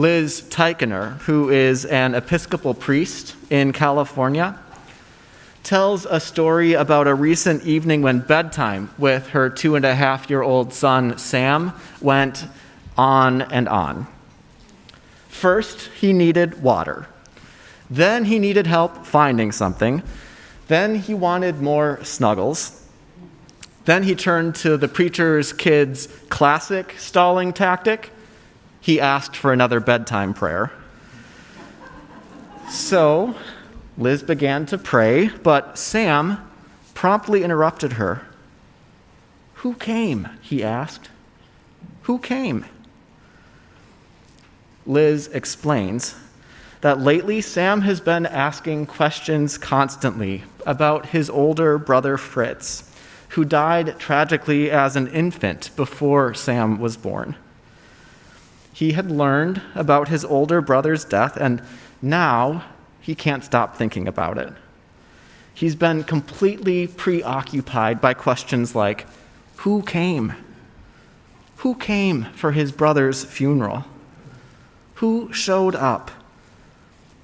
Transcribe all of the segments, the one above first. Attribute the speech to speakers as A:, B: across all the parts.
A: Liz Tichenor, who is an Episcopal priest in California, tells a story about a recent evening when bedtime with her two and a half year old son, Sam, went on and on. First, he needed water. Then, he needed help finding something. Then, he wanted more snuggles. Then, he turned to the preacher's kid's classic stalling tactic he asked for another bedtime prayer. So Liz began to pray, but Sam promptly interrupted her. Who came? he asked. Who came? Liz explains that lately Sam has been asking questions constantly about his older brother Fritz, who died tragically as an infant before Sam was born. He had learned about his older brother's death, and now he can't stop thinking about it. He's been completely preoccupied by questions like who came? Who came for his brother's funeral? Who showed up?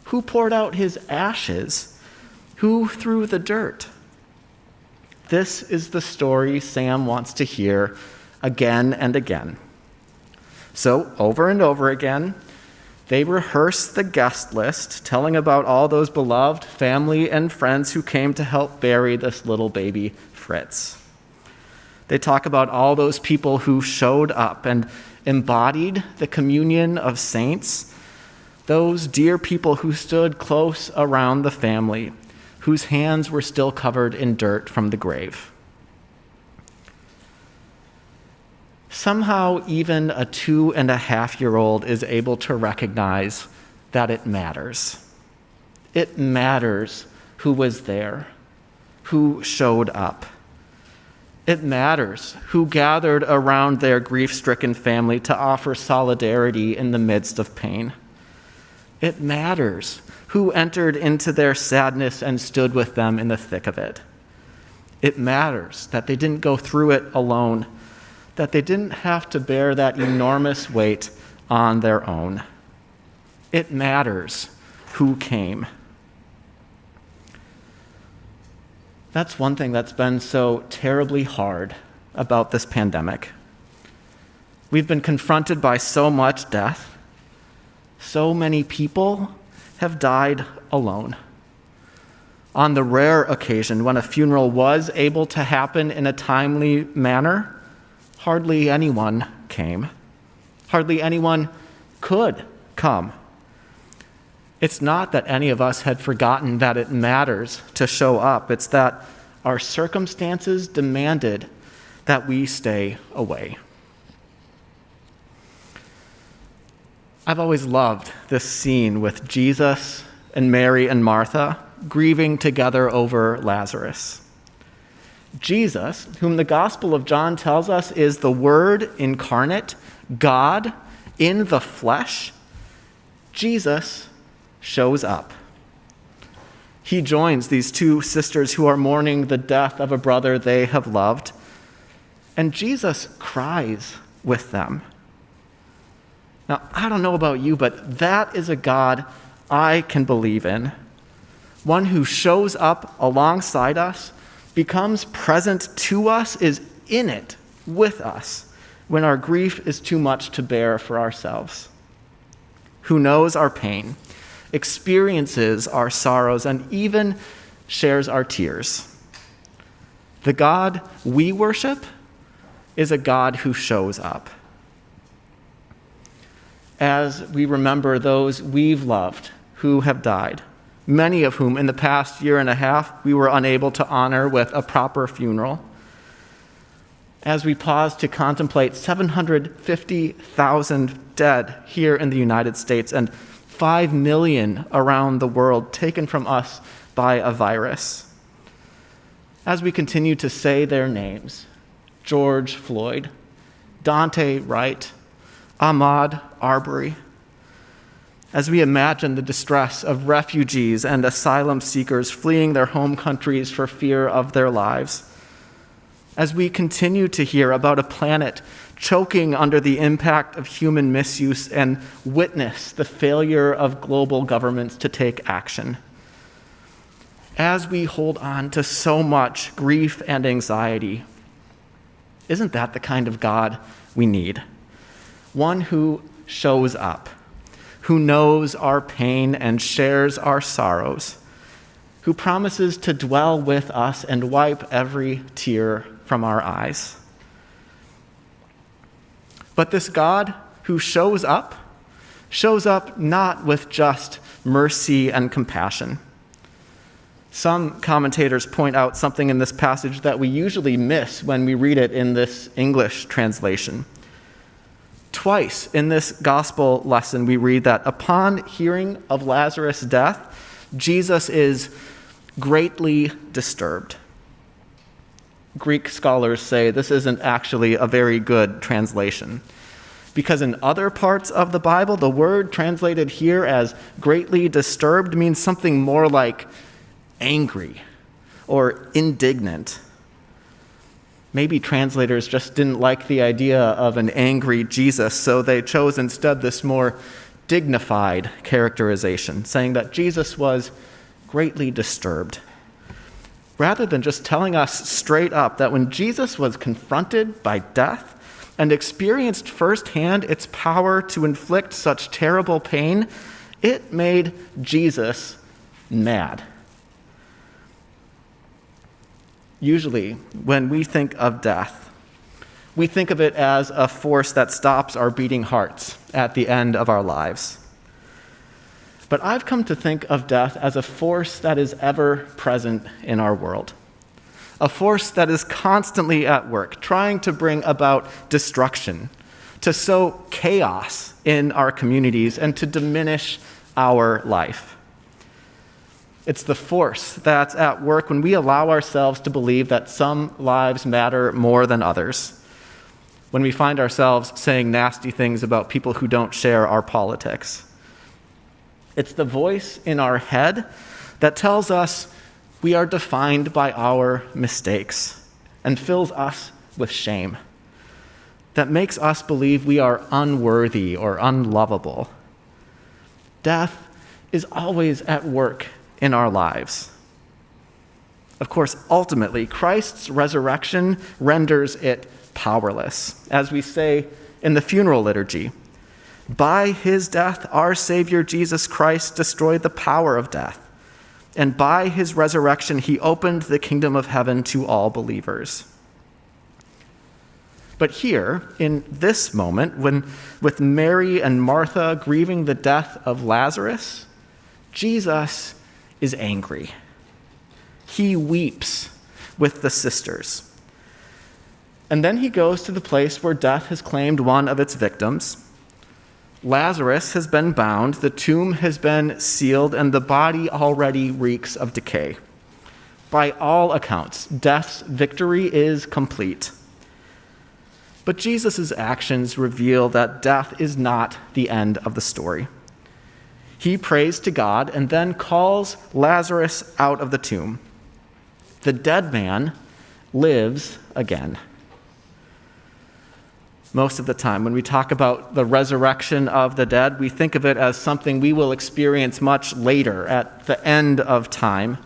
A: Who poured out his ashes? Who threw the dirt? This is the story Sam wants to hear again and again. So, over and over again, they rehearse the guest list, telling about all those beloved family and friends who came to help bury this little baby Fritz. They talk about all those people who showed up and embodied the communion of saints, those dear people who stood close around the family, whose hands were still covered in dirt from the grave. Somehow even a two and a half year old is able to recognize that it matters. It matters who was there, who showed up. It matters who gathered around their grief stricken family to offer solidarity in the midst of pain. It matters who entered into their sadness and stood with them in the thick of it. It matters that they didn't go through it alone that they didn't have to bear that enormous weight on their own. It matters who came. That's one thing that's been so terribly hard about this pandemic. We've been confronted by so much death. So many people have died alone. On the rare occasion when a funeral was able to happen in a timely manner, hardly anyone came. Hardly anyone could come. It's not that any of us had forgotten that it matters to show up, it's that our circumstances demanded that we stay away. I've always loved this scene with Jesus and Mary and Martha grieving together over Lazarus. Jesus, whom the Gospel of John tells us is the Word incarnate, God in the flesh, Jesus shows up. He joins these two sisters who are mourning the death of a brother they have loved, and Jesus cries with them. Now, I don't know about you, but that is a God I can believe in. One who shows up alongside us becomes present to us, is in it with us when our grief is too much to bear for ourselves. Who knows our pain, experiences our sorrows, and even shares our tears. The God we worship is a God who shows up. As we remember those we've loved who have died, many of whom in the past year and a half we were unable to honor with a proper funeral. As we pause to contemplate 750,000 dead here in the United States and 5 million around the world taken from us by a virus. As we continue to say their names George Floyd, Daunte Wright, Ahmaud Arbery, as we imagine the distress of refugees and asylum seekers fleeing their home countries for fear of their lives. as we continue to hear about a planet choking under the impact of human misuse and witness the failure of global governments to take action. As we hold on to so much grief and anxiety, isn't that the kind of God we need? One who shows up, who knows our pain and shares our sorrows, who promises to dwell with us and wipe every tear from our eyes. But this God who shows up, shows up not with just mercy and compassion. Some commentators point out something in this passage that we usually miss when we read it in this English translation. Twice in this gospel lesson, we read that upon hearing of Lazarus' death, Jesus is greatly disturbed. Greek scholars say this isn't actually a very good translation. Because in other parts of the Bible, the word translated here as greatly disturbed means something more like angry or indignant. Maybe translators just didn't like the idea of an angry Jesus, so they chose instead this more dignified characterization, saying that Jesus was greatly disturbed rather than just telling us straight up that when Jesus was confronted by death and experienced firsthand its power to inflict such terrible pain, it made Jesus mad. Usually, when we think of death, we think of it as a force that stops our beating hearts at the end of our lives. But I've come to think of death as a force that is ever present in our world. A force that is constantly at work, trying to bring about destruction, to sow chaos in our communities, and to diminish our life. It's the force that's at work when we allow ourselves to believe that some lives matter more than others. When we find ourselves saying nasty things about people who don't share our politics it's the voice in our head that tells us we are defined by our mistakes and fills us with shame. That makes us believe we are unworthy or unlovable. Death is always at work in our lives. Of course, ultimately, Christ's resurrection renders it powerless. As we say in the funeral liturgy, by his death, our Savior Jesus Christ destroyed the power of death. And by his resurrection, he opened the kingdom of heaven to all believers. But here, in this moment, when with Mary and Martha grieving the death of Lazarus, Jesus is angry. He weeps with the sisters. And then he goes to the place where death has claimed one of its victims Lazarus has been bound, the tomb has been sealed, and the body already reeks of decay. By all accounts, death's victory is complete. But Jesus' actions reveal that death is not the end of the story. He prays to God and then calls Lazarus out of the tomb. The dead man lives again most of the time. When we talk about the resurrection of the dead, we think of it as something we will experience much later, at the end of time.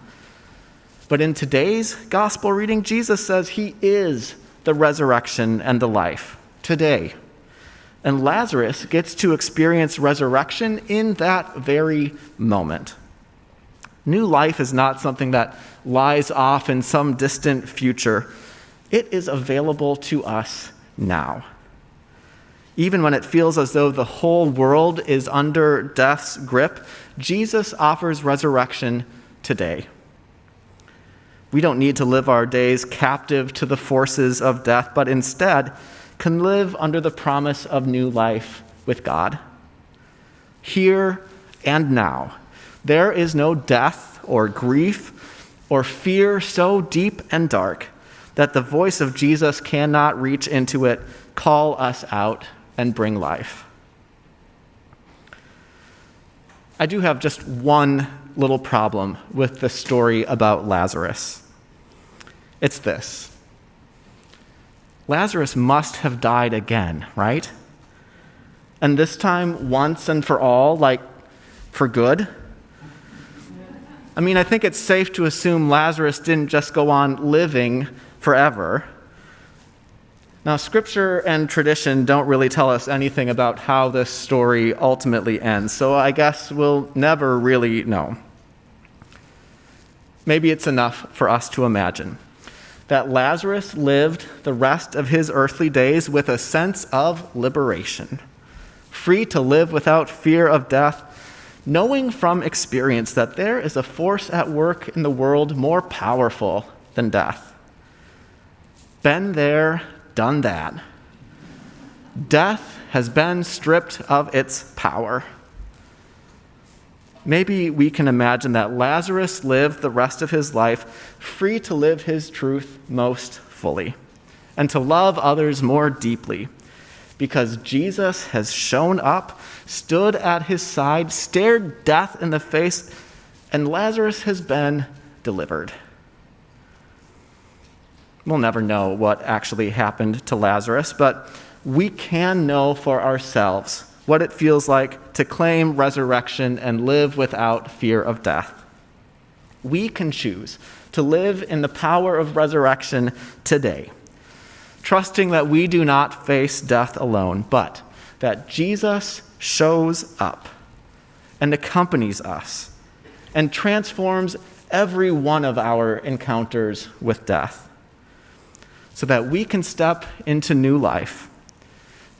A: But in today's gospel reading, Jesus says he is the resurrection and the life today. And Lazarus gets to experience resurrection in that very moment. New life is not something that lies off in some distant future, it is available to us now even when it feels as though the whole world is under death's grip, Jesus offers resurrection today. We don't need to live our days captive to the forces of death, but instead can live under the promise of new life with God. Here and now, there is no death or grief or fear so deep and dark that the voice of Jesus cannot reach into it, call us out, and bring life. I do have just one little problem with the story about Lazarus. It's this Lazarus must have died again, right? And this time, once and for all, like for good. I mean, I think it's safe to assume Lazarus didn't just go on living forever. Now, scripture and tradition don't really tell us anything about how this story ultimately ends, so I guess we'll never really know. Maybe it's enough for us to imagine that Lazarus lived the rest of his earthly days with a sense of liberation, free to live without fear of death knowing from experience that there is a force at work in the world more powerful than death. Been there, done that. Death has been stripped of its power. Maybe we can imagine that Lazarus lived the rest of his life free to live his truth most fully and to love others more deeply because Jesus has shown up, stood at his side, stared death in the face, and Lazarus has been delivered. We'll never know what actually happened to Lazarus, but we can know for ourselves what it feels like to claim resurrection and live without fear of death. We can choose to live in the power of resurrection today trusting that we do not face death alone, but that Jesus shows up and accompanies us and transforms every one of our encounters with death so that we can step into new life,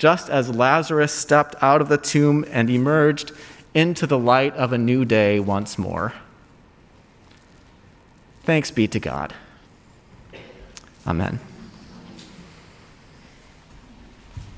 A: just as Lazarus stepped out of the tomb and emerged into the light of a new day once more. Thanks be to God. Amen.